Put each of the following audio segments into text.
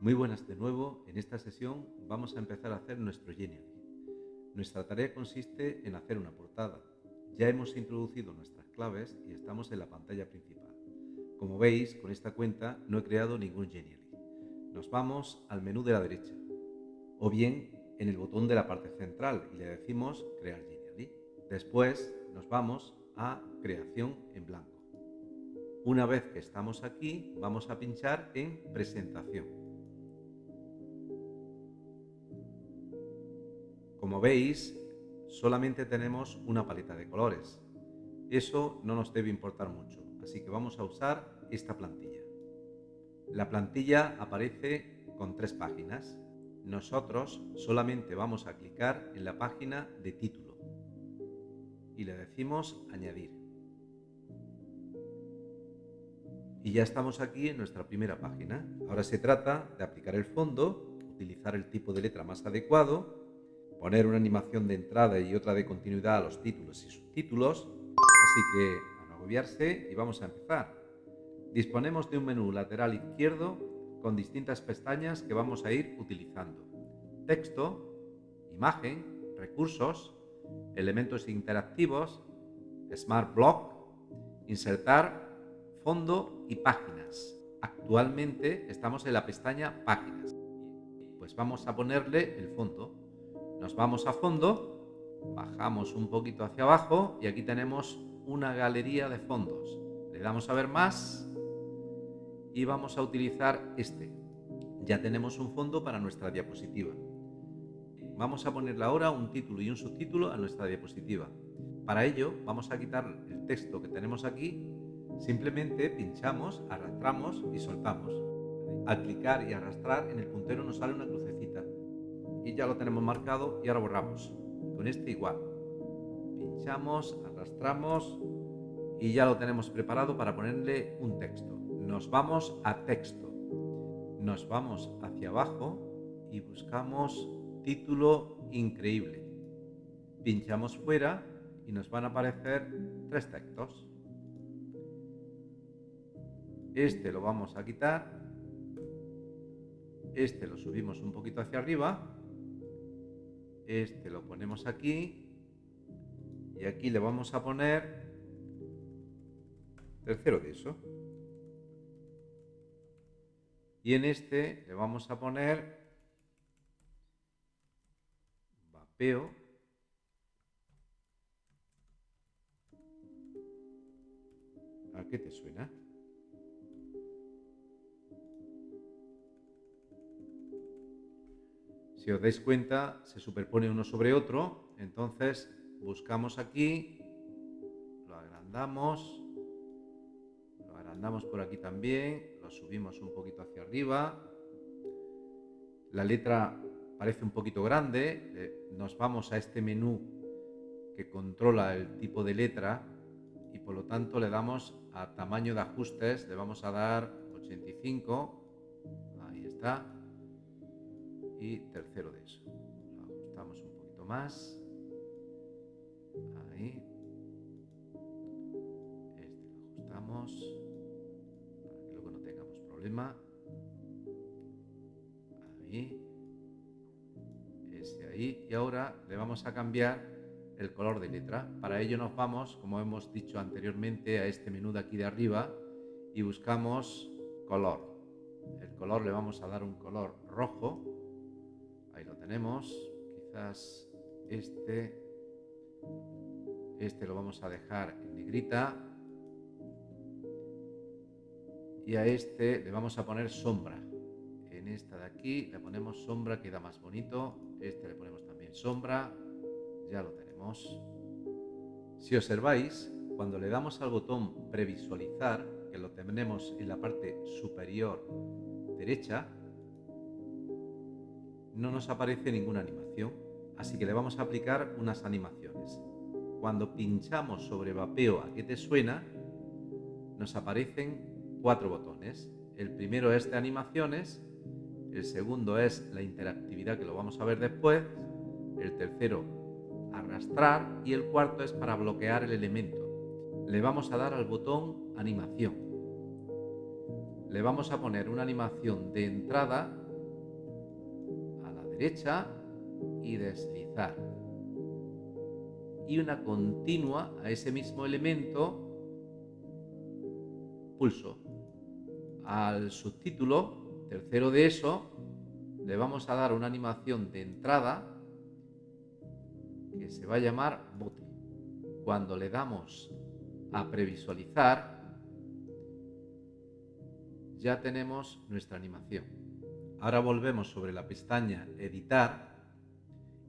Muy buenas de nuevo, en esta sesión vamos a empezar a hacer nuestro Genially. Nuestra tarea consiste en hacer una portada. Ya hemos introducido nuestras claves y estamos en la pantalla principal. Como veis, con esta cuenta no he creado ningún Genially. Nos vamos al menú de la derecha, o bien en el botón de la parte central y le decimos Crear Genially. Después nos vamos a Creación en blanco. Una vez que estamos aquí, vamos a pinchar en Presentación. Como veis, solamente tenemos una paleta de colores. Eso no nos debe importar mucho, así que vamos a usar esta plantilla. La plantilla aparece con tres páginas. Nosotros solamente vamos a clicar en la página de título y le decimos añadir. Y ya estamos aquí en nuestra primera página. Ahora se trata de aplicar el fondo, utilizar el tipo de letra más adecuado poner una animación de entrada y otra de continuidad a los títulos y subtítulos, así que a no agobiarse y vamos a empezar. Disponemos de un menú lateral izquierdo con distintas pestañas que vamos a ir utilizando. Texto, imagen, recursos, elementos interactivos, Smart Block, insertar, fondo y páginas. Actualmente estamos en la pestaña Páginas. Pues vamos a ponerle el fondo. Nos vamos a fondo, bajamos un poquito hacia abajo y aquí tenemos una galería de fondos. Le damos a ver más y vamos a utilizar este. Ya tenemos un fondo para nuestra diapositiva. Vamos a ponerle ahora un título y un subtítulo a nuestra diapositiva. Para ello vamos a quitar el texto que tenemos aquí, simplemente pinchamos, arrastramos y soltamos. Al clicar y arrastrar en el puntero nos sale una crucecita y ya lo tenemos marcado y ahora borramos. Con este igual. Pinchamos, arrastramos y ya lo tenemos preparado para ponerle un texto. Nos vamos a texto. Nos vamos hacia abajo y buscamos título increíble. Pinchamos fuera y nos van a aparecer tres textos. Este lo vamos a quitar. Este lo subimos un poquito hacia arriba este lo ponemos aquí y aquí le vamos a poner tercero de eso. Y en este le vamos a poner vapeo ¿A qué te suena? Si os dais cuenta, se superpone uno sobre otro, entonces buscamos aquí, lo agrandamos, lo agrandamos por aquí también, lo subimos un poquito hacia arriba, la letra parece un poquito grande, nos vamos a este menú que controla el tipo de letra y por lo tanto le damos a tamaño de ajustes, le vamos a dar 85, ahí está, y tercero de eso. Lo ajustamos un poquito más. Ahí. Este lo ajustamos para que luego no tengamos problema. Ahí. Ese ahí. Y ahora le vamos a cambiar el color de letra. Para ello nos vamos, como hemos dicho anteriormente, a este menú de aquí de arriba y buscamos color. El color le vamos a dar un color rojo Ahí lo tenemos. Quizás este, este lo vamos a dejar en negrita. Y a este le vamos a poner sombra. En esta de aquí le ponemos sombra, queda más bonito. Este le ponemos también sombra. Ya lo tenemos. Si observáis, cuando le damos al botón previsualizar, que lo tenemos en la parte superior derecha, no nos aparece ninguna animación, así que le vamos a aplicar unas animaciones. Cuando pinchamos sobre vapeo a qué te suena, nos aparecen cuatro botones. El primero es de animaciones, el segundo es la interactividad que lo vamos a ver después, el tercero arrastrar y el cuarto es para bloquear el elemento. Le vamos a dar al botón animación. Le vamos a poner una animación de entrada derecha y deslizar. Y una continua a ese mismo elemento, pulso. Al subtítulo, tercero de eso, le vamos a dar una animación de entrada que se va a llamar bote. Cuando le damos a previsualizar, ya tenemos nuestra animación. Ahora volvemos sobre la pestaña Editar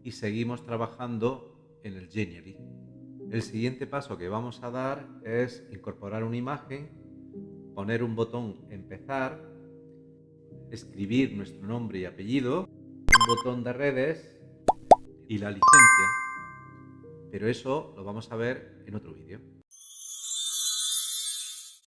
y seguimos trabajando en el Genially. El siguiente paso que vamos a dar es incorporar una imagen, poner un botón Empezar, escribir nuestro nombre y apellido, un botón de redes y la licencia. Pero eso lo vamos a ver en otro.